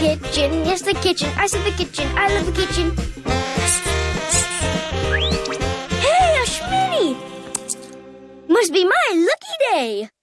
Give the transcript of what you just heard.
kitchen, yes, the kitchen. I said the kitchen. I love the kitchen. Hey, a Must be my.